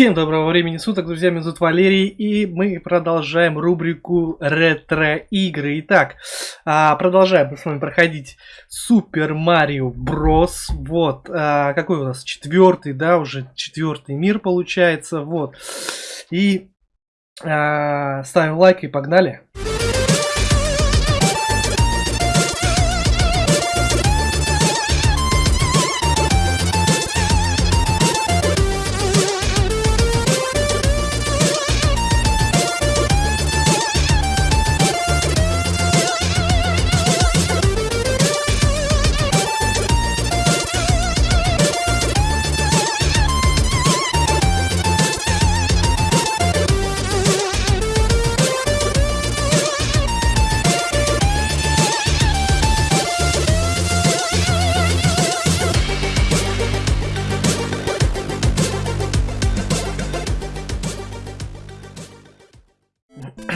Всем доброго времени суток, друзья, меня зовут Валерий, и мы продолжаем рубрику ретро-игры. Итак, а, продолжаем с вами проходить Супер Марио Брос. Вот, а, какой у нас четвертый, да, уже четвертый мир получается, вот. И а, ставим лайк и погнали. Погнали.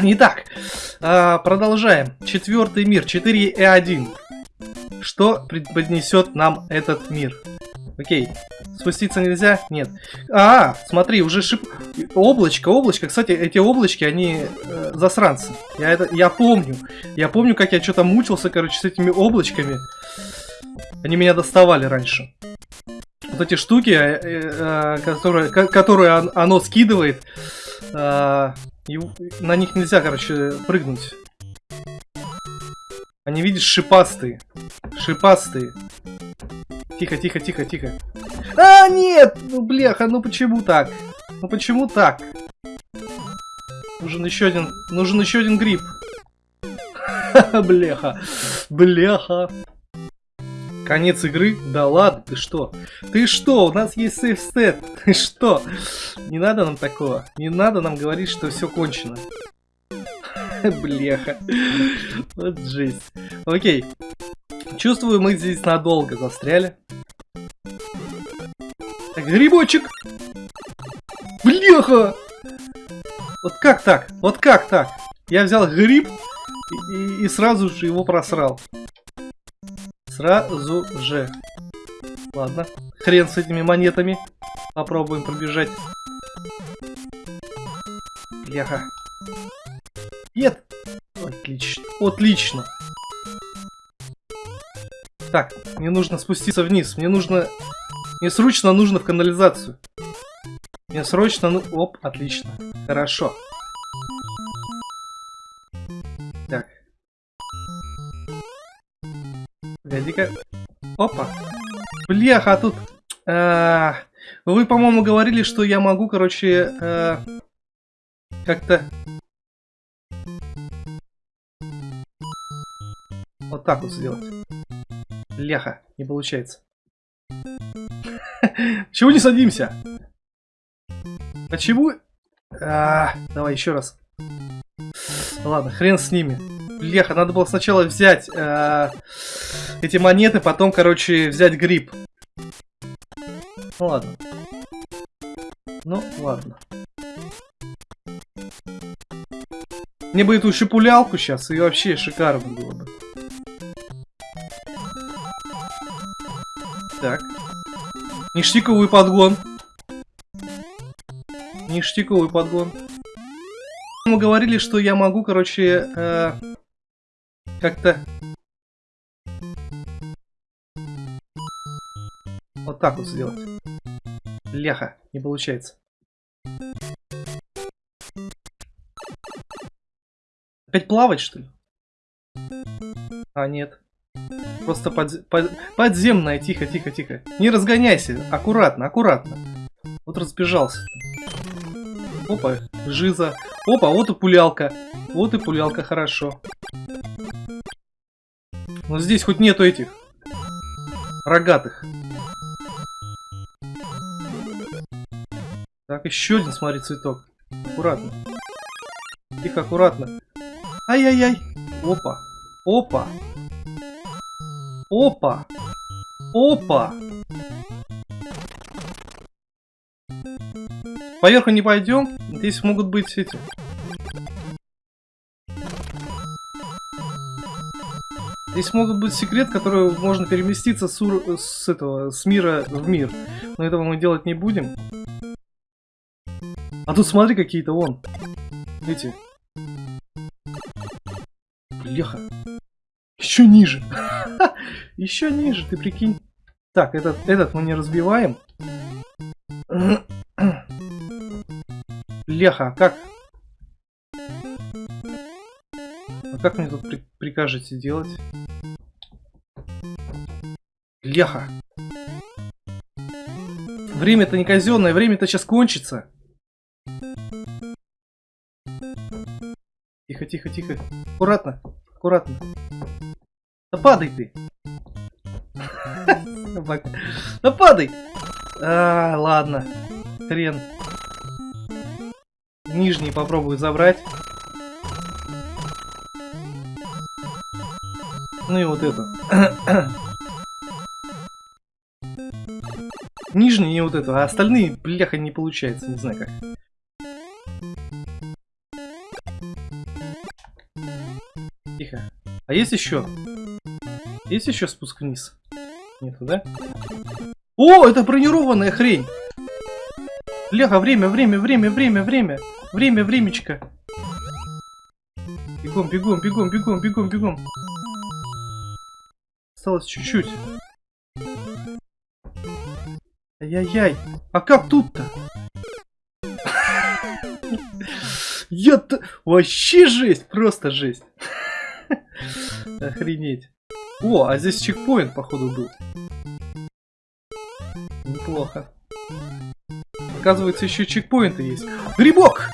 Итак, а, продолжаем. Четвертый мир, 4.1. Что преподнесет нам этот мир? Окей. Спуститься нельзя? Нет. А, смотри, уже шип... Облачко, облачко. Кстати, эти облачки, они э, засранцы. Я это, я помню. Я помню, как я что-то мучился, короче, с этими облачками. Они меня доставали раньше. Вот эти штуки, э, э, которые, которые оно скидывает, э, и на них нельзя, короче, прыгнуть. Они, видишь, шипастые. Шипастые. Тихо, тихо, тихо, тихо. А, нет! Ну, бляха, ну почему так? Ну почему так? Нужен еще один... Нужен еще один гриб. Бляха. Бляха. Конец игры? Да ладно, ты что? Ты что? У нас есть сейф стет. Ты что? Не надо нам такого. Не надо нам говорить, что все кончено. Блеха. Вот жесть. Окей. Чувствую, мы здесь надолго застряли. Так, грибочек! Блеха! Вот как так? Вот как так? Я взял гриб и, и, и сразу же его просрал. Сразу же. Ладно. Хрен с этими монетами. Попробуем пробежать. Бляха. Нет! Отлично. Отлично. Так, мне нужно спуститься вниз. Мне нужно... Мне срочно нужно в канализацию. Мне срочно... Ну... Оп, отлично. Хорошо. Так. Погоди-ка. Опа. Бляха, а тут... А, вы, по-моему, говорили, что я могу, короче, а, как-то... Вот так вот сделать. Бляха, не получается. Чего не садимся? Почему? А, давай еще раз. Ладно, хрен с ними. Бляха, надо было сначала взять э, эти монеты, потом, короче, взять гриб. Ну ладно. Ну, ладно. Мне бы эту шипулялку сейчас, и вообще шикарно было бы. Так. Ништяковый подгон. Ништяковый подгон. Мы говорили, что я могу, короче, э, как-то... Вот так вот сделать. Ляха, не получается. Опять плавать, что ли? А, нет. Просто под, под, подземная, тихо, тихо, тихо. Не разгоняйся, аккуратно, аккуратно. Вот разбежался. Опа, жиза. Опа, вот и пулялка. Вот и пулялка, хорошо. Но здесь хоть нету этих рогатых. Так, еще один, смотри, цветок. Аккуратно. Тихо, аккуратно. Ай-яй-яй. Опа. Опа. Опа. Опа. Поверху не пойдем. Здесь могут быть эти Здесь могут быть секрет, который можно переместиться с, с этого, с мира в мир. Но этого мы делать не будем. А тут смотри какие-то вон. Эти. Бляха. Еще ниже. Еще ниже, ты прикинь. Так, этот, этот мы не разбиваем. Леха, а как? А как мне тут при прикажете делать? Леха. Время-то не казенное, время-то сейчас кончится. Тихо, тихо, тихо. Аккуратно, аккуратно. Да падай ты. Да падай. А, ладно. Хрен. Нижний попробую забрать. Ну и вот это. Нижний и вот это, а остальные, бляха, не получается, не знаю как. Тихо. А есть еще? Есть еще спуск вниз? Нету, да? О, это бронированная хрень! Бляха, время, время, время, время, время. Время, времечко. Бегом, бегом, бегом, бегом, бегом, бегом. Осталось чуть-чуть. Ай-яй-яй. А как тут-то? Я-то... Вообще жесть, просто жесть. Охренеть. О, а здесь чекпоинт, походу, был. Неплохо. Оказывается, еще чекпоинты есть. Грибок!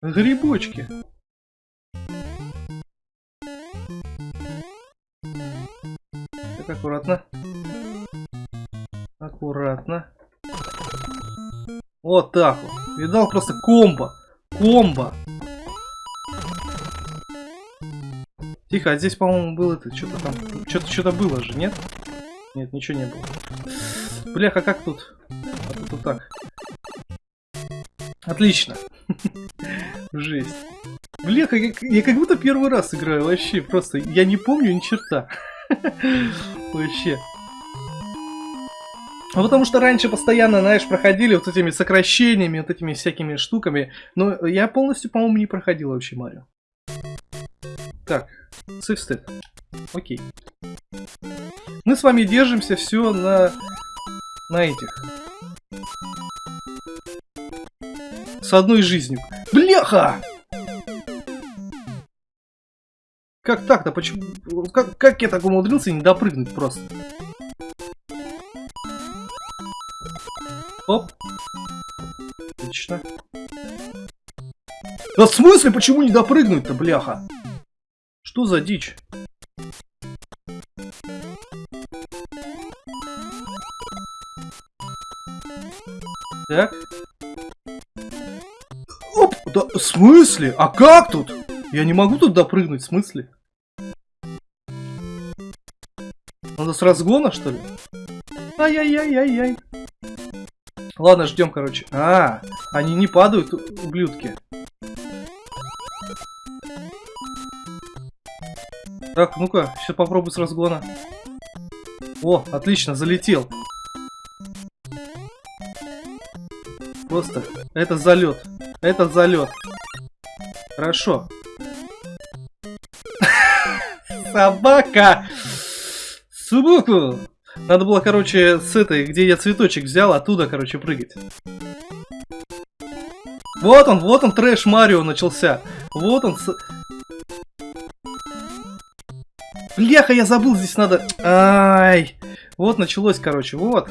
Грибочки. Аккуратно. Аккуратно. Вот так вот. Видал просто комбо. Комбо. Тихо, а здесь, по-моему, было это, что-то там, что-то что-то было же, нет? Нет, ничего не было. Бляха, как тут? А тут вот так. Отлично. Жесть. Бляха, я, я как будто первый раз играю вообще. Просто я не помню ни черта. Вообще. Ну, потому что раньше постоянно, знаешь, проходили вот этими сокращениями, вот этими всякими штуками. Но я полностью, по-моему, не проходил вообще Марио. Так, сейфстеп. Окей. Мы с вами держимся все на, на этих. С одной жизнью. Бляха! Как так-то? Почему? Как, как я так умудрился не допрыгнуть просто? Оп. Отлично. Да в смысле, почему не допрыгнуть-то, бляха? Что за дичь? Так. Оп! Да, в смысле? А как тут? Я не могу тут допрыгнуть, в смысле? Надо с разгона, что ли? Ай-яй-яй-яй-яй. Ладно, ждем, короче. А, они не падают, ублюдки. Так, ну-ка, сейчас попробую с разгона. О, отлично, залетел. Просто, это залет. Это залет. Хорошо. Собака! Субуку! Надо было, короче, с этой, где я цветочек взял, оттуда, короче, прыгать. Вот он, вот он, трэш Марио начался. Вот он. С... Бляха, я забыл, здесь надо... Ай! Вот началось, короче, вот.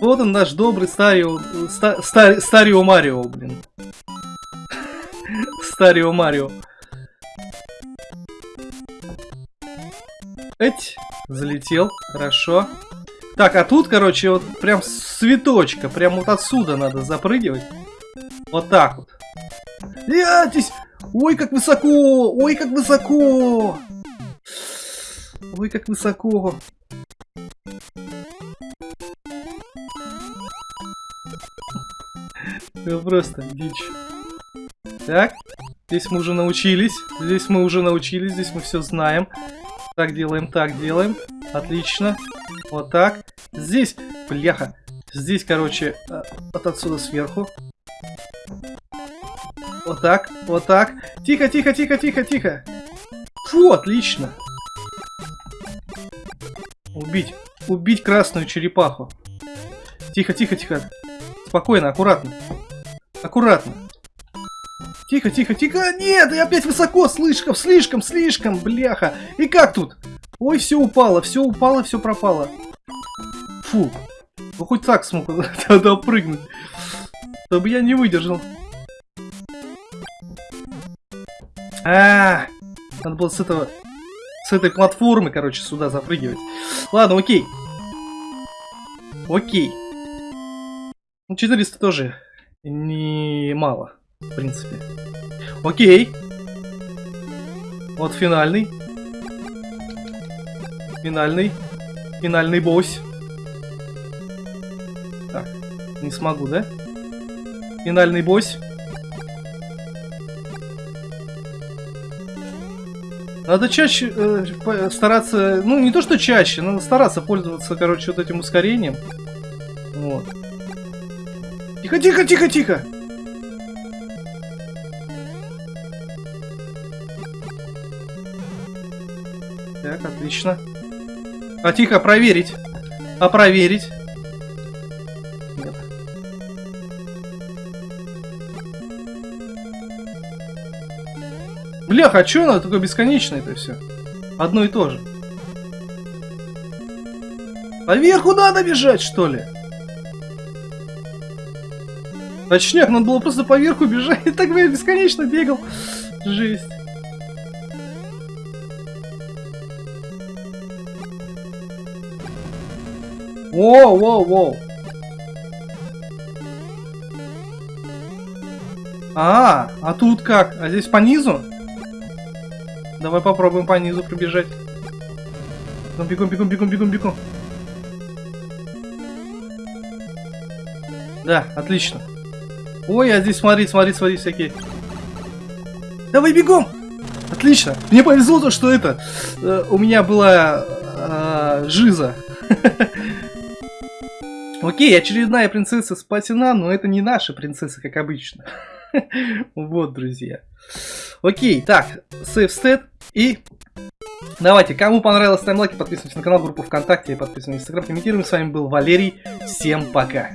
Вот он наш добрый Старио... Ста, стар, Старио Марио, блин. Старио Марио. Эть, залетел, хорошо. Так, а тут, короче, вот прям цветочка, прям вот отсюда надо запрыгивать. Вот так вот. Ятись! Ой, как высоко! Ой, как высоко! Ой, как высоко! Это просто дичь. Так, здесь мы уже научились. Здесь мы уже научились, здесь мы все знаем. Так делаем, так делаем. Отлично. Вот так. Здесь, бляха. Здесь, короче, э, вот отсюда сверху. Вот так, вот так. Тихо, тихо, тихо, тихо, тихо. Фу, отлично. Убить. Убить красную черепаху. Тихо, тихо, тихо. Спокойно, аккуратно. Аккуратно. Тихо, тихо, тихо. Нет, я опять высоко. Слишком, слишком, слишком, бляха. И как тут? Ой, все упало, все упало, все пропало. Фу. Ну хоть так смог тогда прыгнуть. Чтобы я не выдержал. А, -а, -а надо было с этого, с этой платформы, короче, сюда запрыгивать. Ладно, окей. Окей. Ну, 400 тоже не мало в принципе. Окей. Вот финальный. Финальный. Финальный босс. Так, не смогу, да? Финальный босс. Надо чаще э, стараться, ну не то что чаще, надо стараться пользоваться, короче, вот этим ускорением. Вот. Тихо, тихо, тихо, тихо! Так, отлично. А тихо, проверить. А проверить. Нет. Блях, а чё оно такое бесконечное это все? Одно и то же. Поверху надо бежать, что ли? Точняк, надо было просто поверху бежать. И так бы я бесконечно бегал. Жесть. Воу, воу, воу. А, а тут как? А здесь по низу? Давай попробуем по низу пробежать. Ну, бегом, бегом, бегом, бегом, бегом. Да, отлично. Ой, а здесь смотри, смотри, смотри, всякие. Давай бегом! Отлично. Мне повезло то, что это... Э, у меня была э, жиза. Окей, очередная принцесса спасена, но это не наша принцесса, как обычно. Вот, друзья. Окей, так, save state и... Давайте, кому понравилось, ставим лайки, подписывайтесь на канал, группу ВКонтакте, подписывайтесь на Инстаграм, комментируем. С вами был Валерий, всем пока.